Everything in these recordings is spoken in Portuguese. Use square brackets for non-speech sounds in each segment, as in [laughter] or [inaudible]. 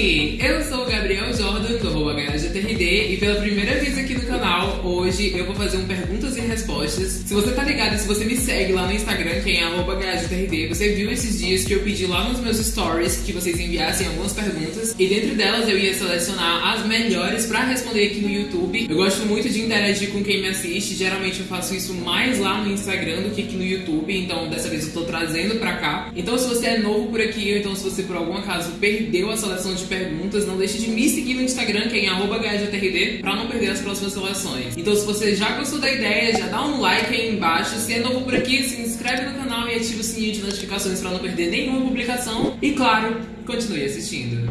Eu sou o Gabriel Jordan, do arroba HGTRD, e pela primeira vez hoje eu vou fazer um perguntas e respostas. Se você tá ligado, se você me segue lá no Instagram, que é HGTRD, você viu esses dias que eu pedi lá nos meus stories que vocês enviassem algumas perguntas, e dentro delas eu ia selecionar as melhores pra responder aqui no YouTube. Eu gosto muito de interagir com quem me assiste, geralmente eu faço isso mais lá no Instagram do que aqui no YouTube, então dessa vez eu tô trazendo pra cá. Então se você é novo por aqui, ou então se você por algum acaso perdeu a seleção de perguntas, não deixe de me seguir no Instagram, que é em HGTRD, pra não perder as próximas seleções. Então se você já gostou da ideia, já dá um like aí embaixo. Se é novo por aqui, se inscreve no canal e ativa o sininho de notificações pra não perder nenhuma publicação. E claro, continue assistindo.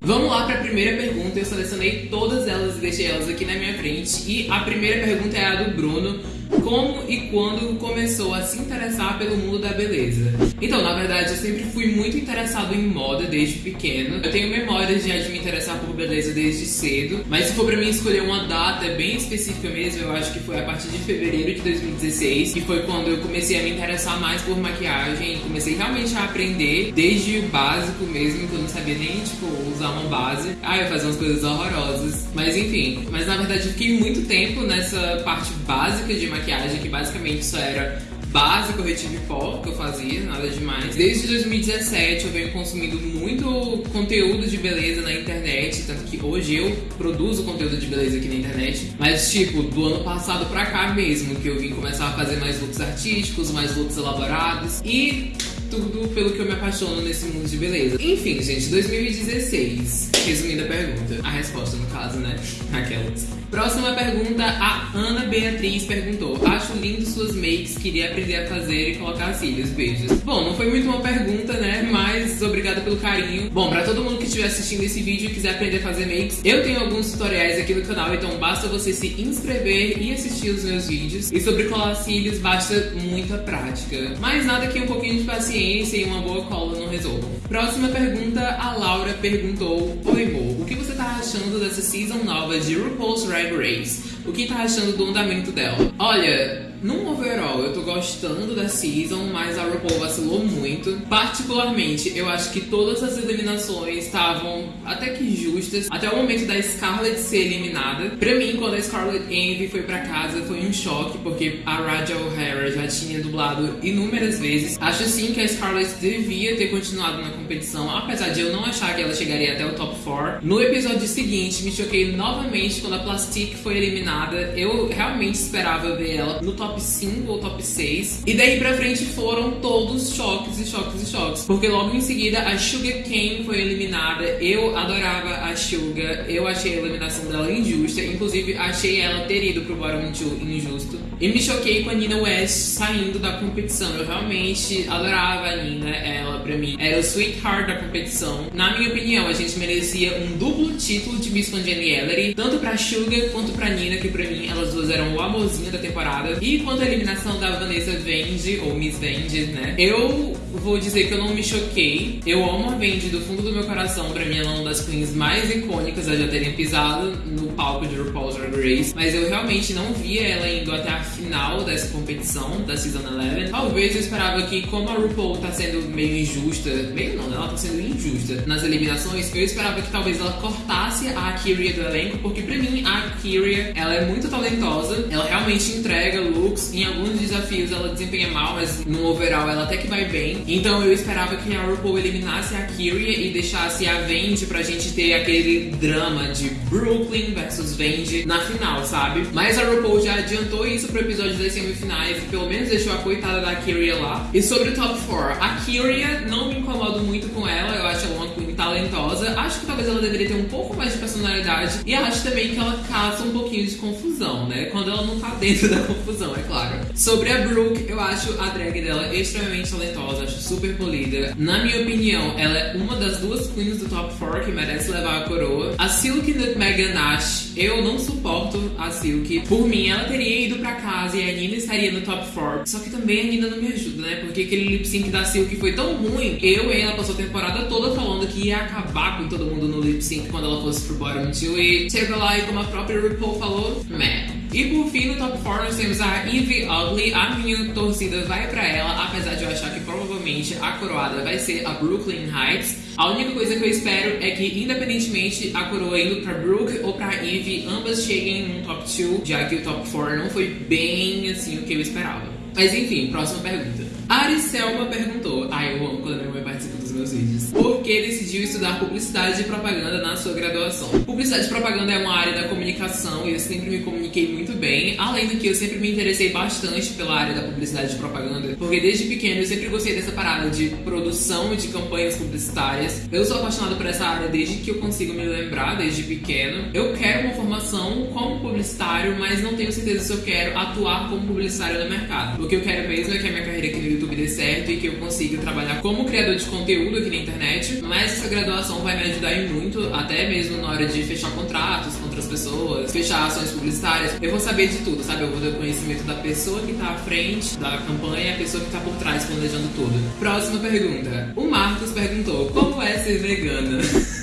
Vamos lá para a primeira pergunta. Eu selecionei todas elas e deixei elas aqui na minha frente. E a primeira pergunta é a do Bruno como e quando começou a se interessar pelo mundo da beleza? Então, na verdade, eu sempre fui muito interessado em moda desde pequeno. Eu tenho memórias de me interessar por beleza desde cedo, mas se for pra mim escolher uma data bem específica mesmo, eu acho que foi a partir de fevereiro de 2016, que foi quando eu comecei a me interessar mais por maquiagem e comecei realmente a aprender desde o básico mesmo, que eu não sabia nem, tipo, usar uma base. Ah, eu fazia umas coisas horrorosas. Mas enfim, mas na verdade eu fiquei muito tempo nessa parte básica de maquiagem, que basicamente só era base, corretivo e pó que eu fazia, nada demais. Desde 2017 eu venho consumindo muito conteúdo de beleza na internet, tanto que hoje eu produzo conteúdo de beleza aqui na internet. Mas tipo, do ano passado pra cá mesmo, que eu vim começar a fazer mais looks artísticos, mais looks elaborados e tudo pelo que eu me apaixono nesse mundo de beleza. Enfim, gente, 2016. Resumindo a pergunta. A resposta, no caso, né? Aquelas. Próxima pergunta, a Ana Beatriz perguntou: Acho lindo suas makes, queria aprender a fazer e colocar cílios. Beijos. Bom, não foi muito uma pergunta, né? Mas obrigada pelo carinho. Bom, pra todo mundo que estiver assistindo esse vídeo e quiser aprender a fazer makes, eu tenho alguns tutoriais aqui no canal, então basta você se inscrever e assistir os meus vídeos. E sobre colar cílios, basta muita prática. Mas nada que um pouquinho de paciência e uma boa cola não resolvam. Próxima pergunta, a Laura perguntou: Oi, Mo, o que você tá achando dessa season nova de RuPaul's Drag Race? O que tá achando do andamento dela? Olha, num overall, eu tô gostando da season, mas a RuPaul vacilou muito. Particularmente, eu acho que todas as eliminações estavam até que justas, até o momento da Scarlett ser eliminada. Pra mim, quando a Scarlett Envy foi pra casa, foi um choque, porque a Raja O'Hara já tinha dublado inúmeras vezes. Acho sim que a Scarlett devia ter continuado na competição, apesar de eu não achar que ela chegaria até o top 4. No episódio seguinte, me choquei novamente quando a Plastic foi eliminada. Eu realmente esperava ver ela no top top 5 ou top 6. E daí pra frente foram todos choques e choques e choques. Porque logo em seguida a Sugar Kane foi eliminada. Eu adorava a Sugar. Eu achei a eliminação dela injusta. Inclusive, achei ela ter ido pro Bottom 2 injusto. E me choquei com a Nina West saindo da competição. Eu realmente adorava a Nina. Ela, pra mim, era o sweetheart da competição. Na minha opinião, a gente merecia um duplo título de Miss Congeniality. Tanto pra Sugar quanto pra Nina, que pra mim elas duas eram o amorzinho da temporada. E quanto à eliminação da Vanessa Vende, ou Miss Vende, né? Eu vou dizer que eu não me choquei. Eu amo a Vende do fundo do meu coração. Pra mim, ela é uma das queens mais icônicas a já terem pisado palco de RuPaul's Drag Race. Mas eu realmente não via ela indo até a final dessa competição, da Season 11. Talvez eu esperava que, como a RuPaul tá sendo meio injusta, meio não, né? Ela tá sendo injusta nas eliminações, eu esperava que talvez ela cortasse a Kyria do elenco, porque pra mim a Kyria, ela é muito talentosa, ela realmente entrega looks, em alguns desafios ela desempenha mal, mas no overall ela até que vai bem. Então eu esperava que a RuPaul eliminasse a Kyria e deixasse a Vendi pra gente ter aquele drama de Brooklyn versus Vendi na final, sabe? Mas a RuPaul já adiantou isso pro episódio das semifinais e pelo menos deixou a coitada da Kyria lá. E sobre o top 4, a Kyria não me incomodo muito com ela, eu acho ela uma queen talentosa. Acho que talvez ela deveria ter um pouco mais de personalidade e acho também que ela causa um pouquinho de confusão, né? Quando ela não tá dentro [laughs] da confusão, é claro. Sobre a Brooke, eu acho a drag dela extremamente talentosa, acho super polida. Na minha opinião, ela é uma das duas queens do top 4 que merece levar a coroa. A Silk Nutmeg Ganache, eu não suporto a Silk. Por mim, ela teria ido pra casa e a Nina estaria no top 4. Só que também a Nina não me ajuda, né? Porque aquele lip sync da Silk foi tão ruim. Eu e ela passou a temporada toda falando que ia acabar com todo mundo no lip sync quando ela fosse pro bottom 2. E chegou lá e como a própria RuPaul falou, meh. E por fim, no top 4 nós temos a Evie Ugly. A minha torcida vai pra ela, apesar de eu achar que provavelmente a coroada vai ser a Brooklyn Heights. A única coisa que eu espero é que, independentemente a coroa indo pra Brooke ou pra Eve, ambas cheguem no top 2, já que o top 4 não foi bem assim o que eu esperava. Mas enfim, próxima pergunta. A Ariselma perguntou: Ai, eu amo quando minha mãe participa dos meus vídeos. Por que decidiu estudar publicidade e propaganda na sua graduação? Publicidade e propaganda é uma área da comunicação e eu sempre me comuniquei muito bem. Além do que, eu sempre me interessei bastante pela área da publicidade e propaganda, porque desde pequeno eu sempre gostei dessa parada de produção de campanhas publicitárias. Eu sou apaixonada por essa área desde que eu consigo me lembrar, desde pequeno. Eu quero uma formação como publicitário, mas não tenho certeza se eu quero atuar como publicitário no mercado. O que eu quero mesmo é que a minha carreira aqui no YouTube dê certo e que eu consiga trabalhar como criador de conteúdo aqui na internet. Mas essa graduação vai me ajudar em muito, até mesmo na hora de fechar contratos com outras pessoas, fechar ações publicitárias. Eu vou saber de tudo, sabe? Eu vou ter conhecimento da pessoa que tá à frente da campanha a pessoa que tá por trás planejando tudo. Próxima pergunta. O Marcos perguntou: Como é ser vegana? [laughs]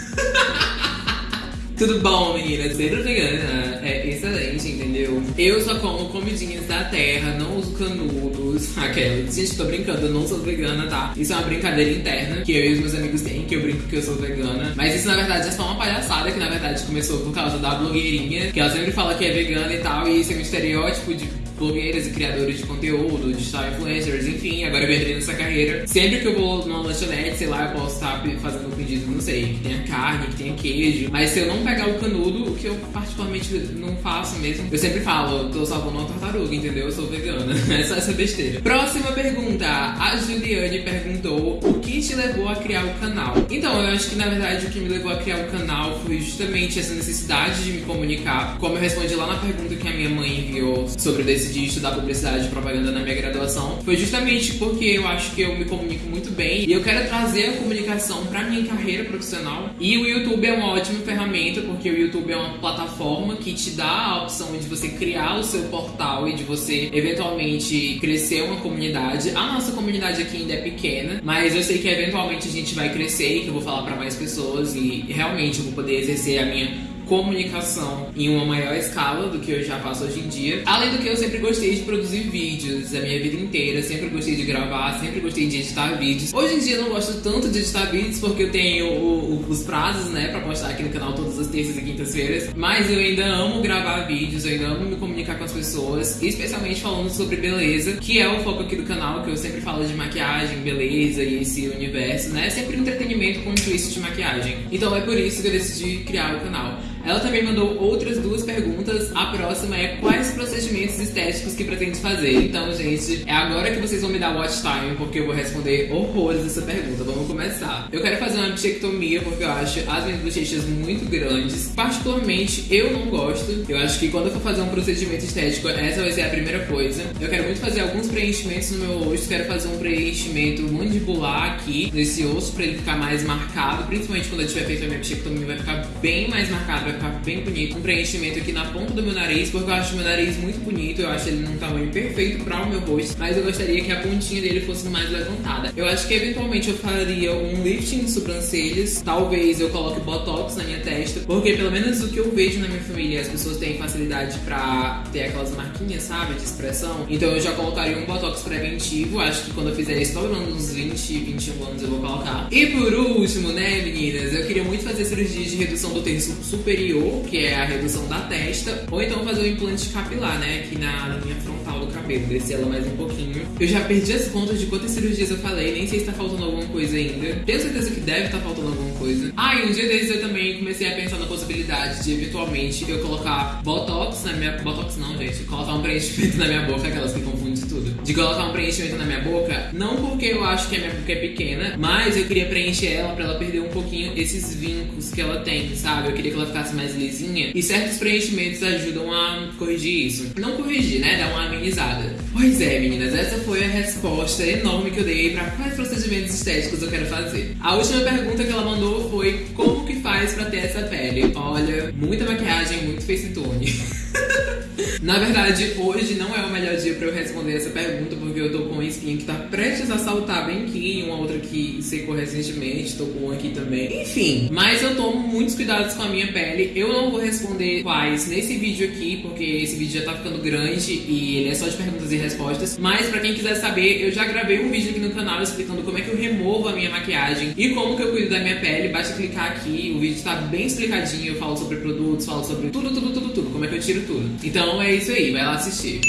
Tudo bom, meninas? Ser vegana é excelente, entendeu? Eu só como comidinhas da terra, não uso canudos. [laughs] Aquela. Gente, tô brincando, eu não sou vegana, tá? Isso é uma brincadeira interna que eu e os meus amigos têm, que eu brinco que eu sou vegana. Mas isso na verdade é só uma palhaçada que na verdade começou por causa da blogueirinha, que ela sempre fala que é vegana e tal, e isso é um estereótipo de blogueiras e criadores de conteúdo, digital influencers, enfim, agora eu entrei nessa carreira. Sempre que eu vou numa lanchonete, sei lá, eu posso estar fazendo um pedido, não sei, que tenha carne, que tenha queijo. Mas se eu não pegar o canudo, o que eu particularmente não faço mesmo, eu sempre falo, tô salvando uma tartaruga, entendeu? Eu sou vegana. [laughs] Essa, essa besteira. Próxima pergunta. A Juliane perguntou o que te levou a criar o canal? Então, eu acho que na verdade o que me levou a criar o canal foi justamente essa necessidade de me comunicar. Como eu respondi lá na pergunta que a minha mãe enviou sobre decidir de estudar publicidade e propaganda na minha graduação foi justamente porque eu acho que eu me comunico muito bem e eu quero trazer a comunicação para minha carreira profissional. E o YouTube é uma ótima ferramenta porque o YouTube é uma plataforma que te dá a opção de você criar o seu portal e de você eventualmente crescer uma comunidade. A nossa comunidade aqui ainda é pequena, mas eu sei que eventualmente a gente vai crescer e que eu vou falar para mais pessoas e realmente eu vou poder exercer a minha comunicação em uma maior escala do que eu já faço hoje em dia. Além do que eu sempre gostei de produzir vídeos a minha vida inteira, sempre gostei de gravar, sempre gostei de editar vídeos. Hoje em dia eu não gosto tanto de editar vídeos porque eu tenho o, o, os prazos, né, pra postar aqui no canal todas as terças e quintas-feiras, mas eu ainda amo gravar vídeos, eu ainda amo me comunicar com as pessoas, especialmente falando sobre beleza, que é o foco aqui do canal, que eu sempre falo de maquiagem, beleza e esse universo, né, sempre entretenimento com um twist de maquiagem. Então é por isso que eu decidi criar o canal. Ela também mandou outras duas perguntas. A próxima é quais procedimentos estéticos que pretende fazer. Então, gente, é agora que vocês vão me dar watch time, porque eu vou responder horrores essa pergunta. Vamos começar. Eu quero fazer uma bichectomia porque eu acho as minhas bochechas muito grandes. Particularmente, eu não gosto. Eu acho que quando eu for fazer um procedimento estético, essa vai ser a primeira coisa. Eu quero muito fazer alguns preenchimentos no meu rosto. Quero fazer um preenchimento mandibular aqui, nesse osso, pra ele ficar mais marcado. Principalmente quando eu tiver feito a minha bichectomia, vai ficar bem mais marcado vai ficar bem bonito. Um preenchimento aqui na ponta do meu nariz, porque eu acho meu nariz muito bonito. Eu acho ele num tamanho perfeito para o meu rosto. Mas eu gostaria que a pontinha dele fosse mais levantada. Eu acho que eventualmente eu faria um lifting de sobrancelhas. Talvez eu coloque botox na minha testa. Porque pelo menos o que eu vejo na minha família, as pessoas têm facilidade para ter aquelas marquinhas, sabe? De expressão. Então eu já colocaria um botox preventivo. Acho que quando eu fizer isso, falando uns 20, 21 anos eu vou colocar. E por último, né, meninas? Eu queria muito fazer cirurgia de redução do terço superior superior, que é a redução da testa, ou então fazer o implante capilar, né, aqui na linha frontal do cabelo, descer ela mais um pouquinho. Eu já perdi as contas de quantas cirurgias eu falei, nem sei se tá faltando alguma coisa ainda. Tenho certeza que deve estar tá faltando alguma coisa. Ah, e um dia desses eu também comecei a pensar na possibilidade de eventualmente eu colocar botox na minha. Botox não, gente. Colocar um preenchimento na minha boca, aquelas que confundem tudo. De colocar um preenchimento na minha boca, não porque eu acho que a minha boca é pequena, mas eu queria preencher ela pra ela perder um pouquinho esses vincos que ela tem, sabe? Eu queria que ela ficasse mais lisinha. E certos preenchimentos ajudam a corrigir isso. Não corrigir, né? Dar uma amenizada. Pois é, meninas, essa foi a resposta enorme que eu dei para quais procedimentos estéticos eu quero fazer. A última pergunta que ela mandou foi como que faz para ter essa pele? Olha, muita maquiagem, muito face tone. [laughs] Na verdade, hoje não é o melhor dia pra eu responder essa pergunta, porque eu tô com uma espinha que tá prestes a saltar bem aqui, uma outra que secou recentemente, tô com uma aqui também. Enfim, mas eu tomo muitos cuidados com a minha pele. Eu não vou responder quais nesse vídeo aqui, porque esse vídeo já tá ficando grande e ele é só de perguntas e respostas. Mas pra quem quiser saber, eu já gravei um vídeo aqui no canal explicando como é que eu removo a minha maquiagem e como que eu cuido da minha pele. Basta clicar aqui, o vídeo tá bem explicadinho, eu falo sobre produtos, falo sobre tudo, tudo, tudo, tudo, como é que eu tiro tudo. Então é isso aí, vai lá assistir.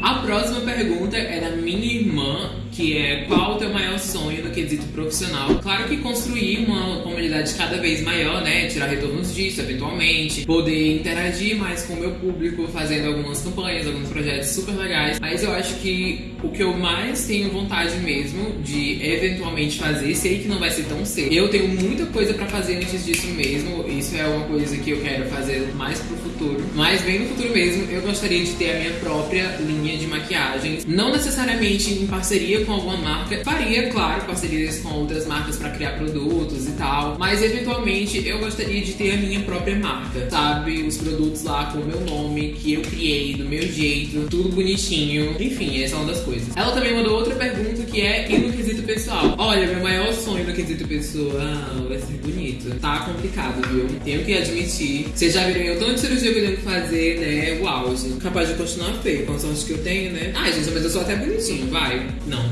A próxima pergunta é da minha irmã, que é qual o teu maior sonho no quesito profissional? Claro que construir uma comunidade cada vez maior, né? Tirar retornos disso, eventualmente. Poder interagir mais com o meu público, fazendo algumas campanhas, alguns projetos super legais. Mas eu acho que o que eu mais tenho vontade mesmo de eventualmente fazer, sei que não vai ser tão cedo. Eu tenho muita coisa pra fazer antes disso mesmo. Isso é uma coisa que eu quero fazer mais pro futuro. Mas bem no futuro mesmo, eu gostaria de ter a minha própria linha de maquiagens. Não necessariamente em parceria com alguma marca. Faria, claro, parcerias com outras marcas para criar produtos e tal. Mas eventualmente eu gostaria de ter a minha própria marca. Sabe? Os produtos lá com o meu nome, que eu criei do meu jeito, tudo bonitinho. Enfim, essa é uma das coisas. Ela também mandou outra pergunta que é e no quesito pessoal. Olha, meu maior sonho no quesito pessoal vai ser bonito. Tá complicado, viu? Tenho que admitir. Vocês já viram eu tanto cirurgia que eu tenho que fazer, né? O auge. Capaz de continuar feio, com a sorte que eu tenho, né? Ai, gente, mas eu sou até bonitinho, vai. Não.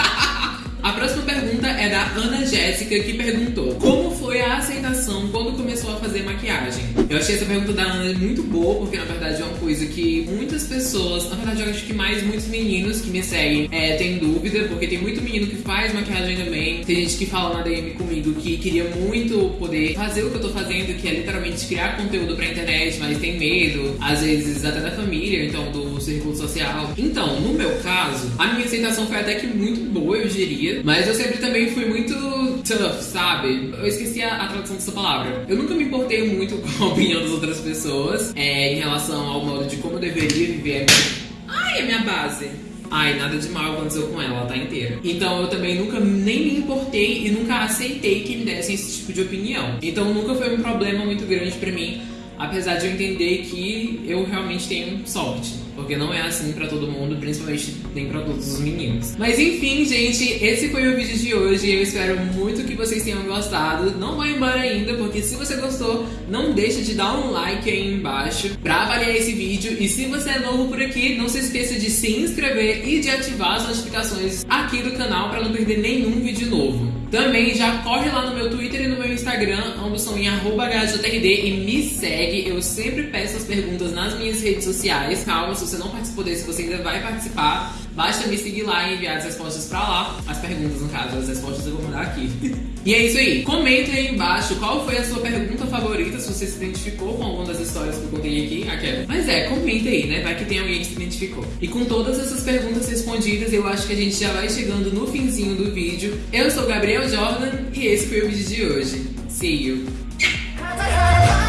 é da Ana Jéssica, que perguntou Como foi a aceitação quando começou a fazer maquiagem? Eu achei essa pergunta da Ana muito boa, porque na verdade é uma coisa que muitas pessoas, na verdade eu acho que mais muitos meninos que me seguem é, têm dúvida, porque tem muito menino que faz maquiagem também. Tem gente que fala na DM comigo que queria muito poder fazer o que eu tô fazendo, que é literalmente criar conteúdo pra internet, mas tem medo, às vezes até da família, então do círculo social. Então, no meu caso, a minha aceitação foi até que muito boa, eu diria. Mas eu sempre também tough, sabe? Eu esqueci a, a tradução dessa palavra. Eu nunca me importei muito [laughs] com a opinião das outras pessoas é, em relação ao modo de como eu deveria viver. Ai, a minha base. Ai, nada de mal aconteceu com ela, ela tá inteira. Então eu também nunca nem me importei e nunca aceitei que me dessem esse tipo de opinião. Então nunca foi um problema muito grande pra mim apesar de eu entender que eu realmente tenho sorte, porque não é assim pra todo mundo, principalmente nem pra todos os meninos. Mas enfim, gente, esse foi o vídeo de hoje, eu espero muito que vocês tenham gostado. Não vai embora ainda, porque se você gostou, não deixa de dar um like aí embaixo pra avaliar esse vídeo. E se você é novo por aqui, não se esqueça de se inscrever e de ativar as notificações aqui do canal pra não perder nenhum vídeo novo. Também já corre lá no meu Twitter e no meu Instagram, ambos são em HJRD e me segue. Eu sempre peço as perguntas nas minhas redes sociais. Calma, se você não participou desse, você ainda vai participar. Basta me seguir lá e enviar as respostas pra lá. As perguntas, no caso, as respostas eu vou mandar aqui. [laughs] e é isso aí. Comenta aí embaixo qual foi a sua pergunta favorita, se você se identificou com alguma das histórias que eu contei aqui. Aquela. Mas é, comenta aí, né? Vai que tem alguém que se identificou. E com todas essas perguntas respondidas, eu acho que a gente já vai chegando no finzinho do vídeo. Eu sou Gabriel Jordan e esse foi o vídeo de hoje. See you! [laughs]